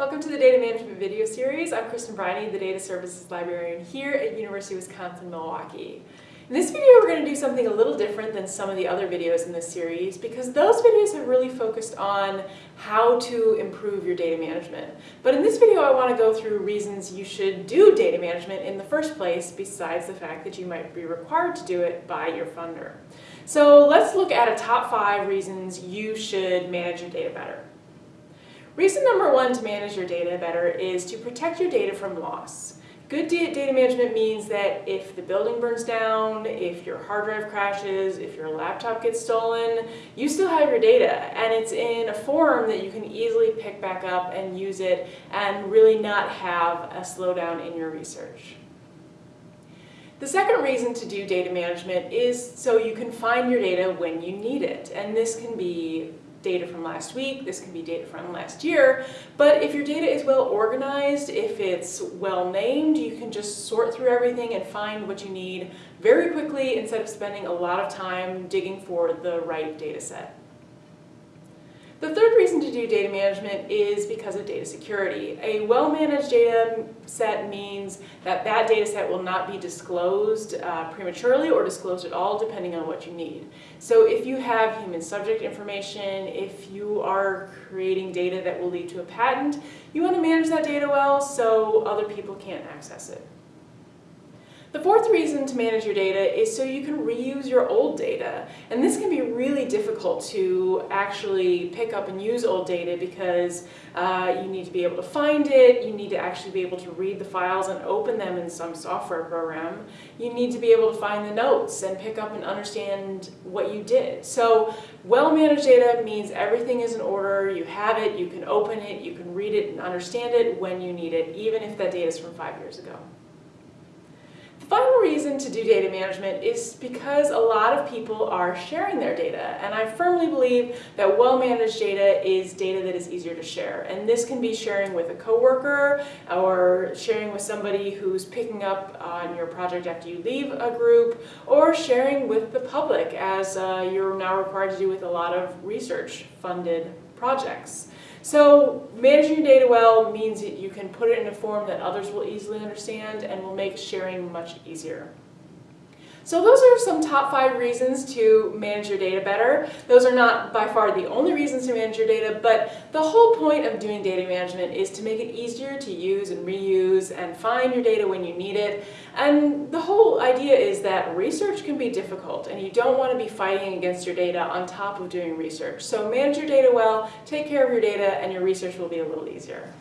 Welcome to the Data Management video series. I'm Kristen Briney, the Data Services Librarian here at University of Wisconsin-Milwaukee. In this video, we're going to do something a little different than some of the other videos in this series because those videos have really focused on how to improve your data management. But in this video, I want to go through reasons you should do data management in the first place besides the fact that you might be required to do it by your funder. So let's look at a top five reasons you should manage your data better. Reason number one to manage your data better is to protect your data from loss. Good data management means that if the building burns down, if your hard drive crashes, if your laptop gets stolen, you still have your data and it's in a form that you can easily pick back up and use it and really not have a slowdown in your research. The second reason to do data management is so you can find your data when you need it. And this can be data from last week, this can be data from last year, but if your data is well organized, if it's well named, you can just sort through everything and find what you need very quickly instead of spending a lot of time digging for the right data set. The third to do data management is because of data security. A well-managed data set means that that data set will not be disclosed uh, prematurely or disclosed at all depending on what you need. So if you have human subject information, if you are creating data that will lead to a patent, you want to manage that data well so other people can't access it. The fourth reason to manage your data is so you can reuse your old data. And this can be really difficult to actually pick up and use old data because uh, you need to be able to find it, you need to actually be able to read the files and open them in some software program. You need to be able to find the notes and pick up and understand what you did. So well-managed data means everything is in order, you have it, you can open it, you can read it and understand it when you need it, even if that data is from five years ago reason to do data management is because a lot of people are sharing their data and I firmly believe that well-managed data is data that is easier to share. And this can be sharing with a coworker or sharing with somebody who's picking up on your project after you leave a group or sharing with the public as uh, you're now required to do with a lot of research funded projects. So managing your data well means that you can put it in a form that others will easily understand and will make sharing much easier. So those are some top five reasons to manage your data better. Those are not by far the only reasons to manage your data, but the whole point of doing data management is to make it easier to use and reuse and find your data when you need it. And the whole idea is that research can be difficult and you don't want to be fighting against your data on top of doing research. So manage your data well, take care of your data, and your research will be a little easier.